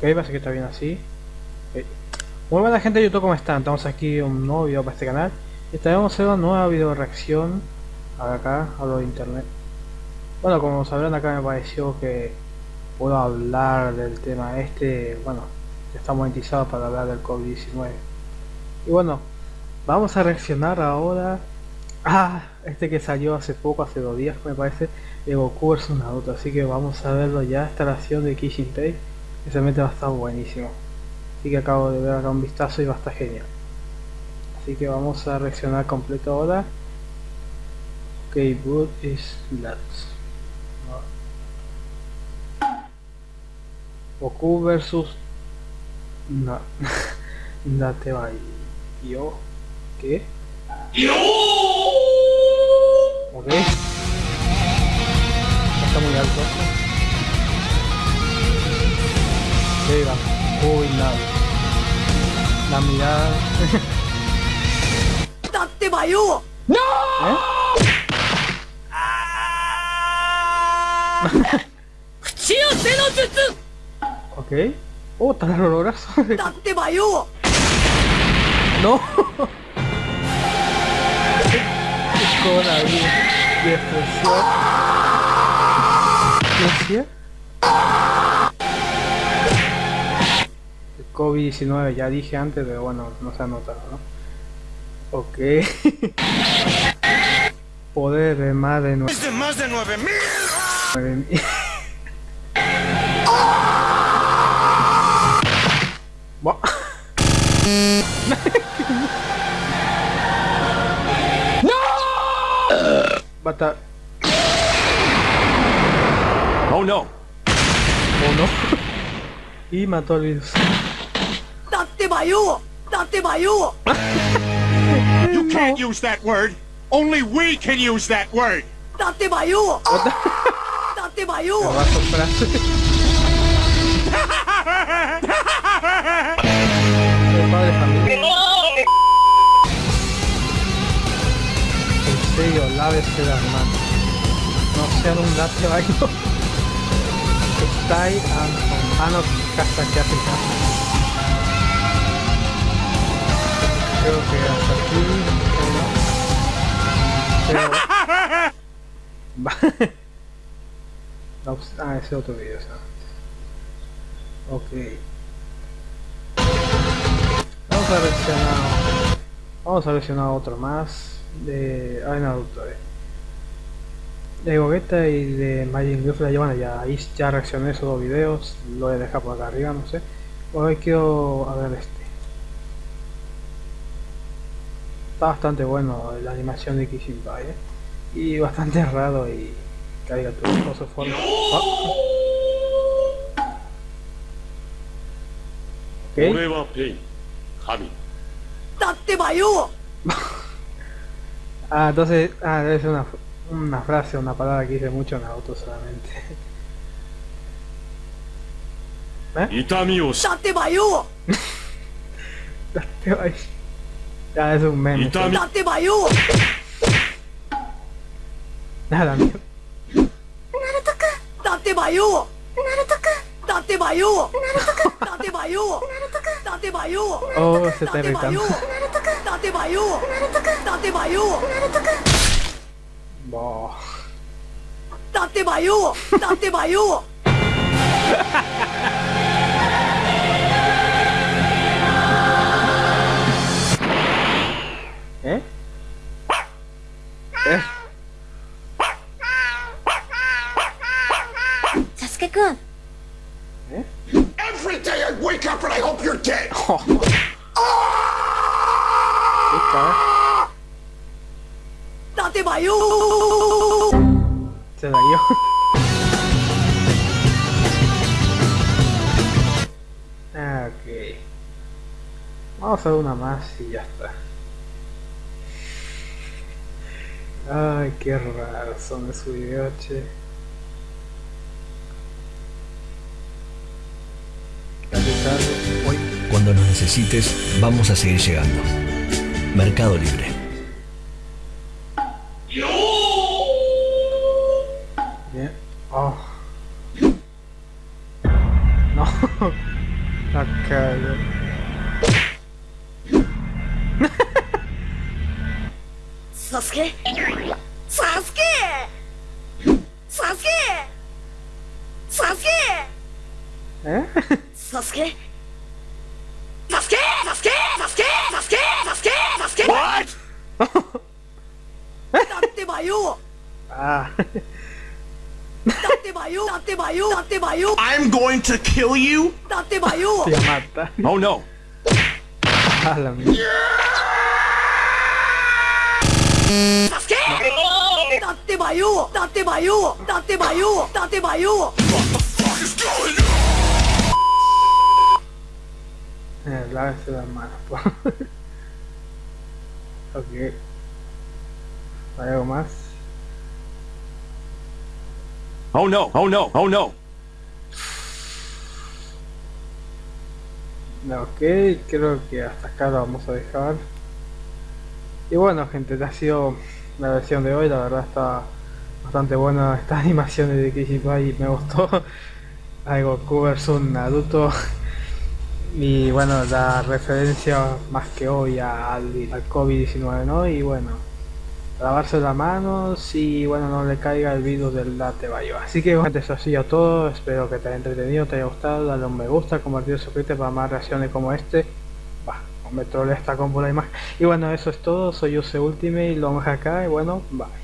Ok, parece que está bien así. Ok. Muy buena gente de YouTube, ¿cómo están? Estamos aquí un nuevo video para este canal. Y haciendo una nueva video reacción. Acá, hablo de internet. Bueno, como sabrán acá me pareció que puedo hablar del tema este. Bueno, está monetizado para hablar del COVID-19. Y bueno, vamos a reaccionar ahora Ah, este que salió hace poco, hace dos días me parece, de Goku vs Naruto, así que vamos a verlo ya, esta nación de Kishin que realmente va a estar buenísimo. Así que acabo de ver acá un vistazo y va a estar genial. Así que vamos a reaccionar completo ahora. Ok, good is nuts. Goku versus na Date Yo. ¿Qué? Ok. ¡No! ¿Eh? ok. Oh, tan oloroso. no. coronavirus expresión. ¿Qué El COVID-19, ya dije antes, pero bueno, no se ha notado, ¿no? Ok. Poder de más de nueve. ¡Es de más de 9000! Bata... Oh no. Oh no. y mató al virus. You can't use that word. Only we can use that word. familia. serio, lávese las manos. No sean un gato baño. Está ahí a manos casa que hace casa. Creo que hasta aquí. Pero... no, ah, ese otro video. Ok. Vamos a reaccionar. Vamos a reaccionar otro más de ah, Naruto eh. de Gogeta y de Majin Buu bueno ya ahí ya reaccioné esos dos videos lo he dejado por acá arriba no sé hoy quiero a ver este está bastante bueno la animación de Kishinbai eh. y bastante raro y caiga tu su forma ah. okay. Ah, entonces, ah, debe ser una, una frase, una palabra que dice mucho en auto solamente. ¿Eh? ¡Date bayo! ¡Date bayo! Ya, es un meme. ¡Date bayo! Nada, mío. Naruto-kun! ¡Date bayo! Naruto-kun! ¡Date bayo! Naruto-kun! ¡Date bayo! Naruto-kun! ¡Date bayo! Oh, se está irritando. Date bayo! Naruto-kun! Date bayo! Naruto-kun! Bah. Date bayo! Date bayo! ¿Eh? Every day I wake up and I hope you're dead. ¡Date bayo! Se dañó. ok. Vamos a hacer una más y ya está. Ay, qué raro son esos videos, che. Necesites, vamos a seguir llegando. Mercado Libre. Bien. Oh. No. La cago. Sasuke? Sasuke! Ah. I'm going to kill you! Date Bayou! Te mata. Oh no! Ah, la mierda. ¿Qué? Date Eh, lávese las manos, po. ok. ¿Hay algo más? Oh no. Oh no. Oh no. Ok, creo que hasta acá lo vamos a dejar. Y bueno gente, ha sido la versión de hoy, la verdad está bastante buena esta animación de Kishibai me gustó. Algo Goku versus Naruto. Y bueno, la referencia más que hoy al, al COVID-19, ¿no? Y bueno, lavarse las manos y bueno, no le caiga el virus del latte bayo. Así que gente, eso ha sido todo. Espero que te haya entretenido, te haya gustado. Dale un me gusta, compartir, suscribirte para más reacciones como este. Bah, me trolea esta combo la imagen. Y bueno, eso es todo. Soy Use Ultimate y acá. Y bueno, bye.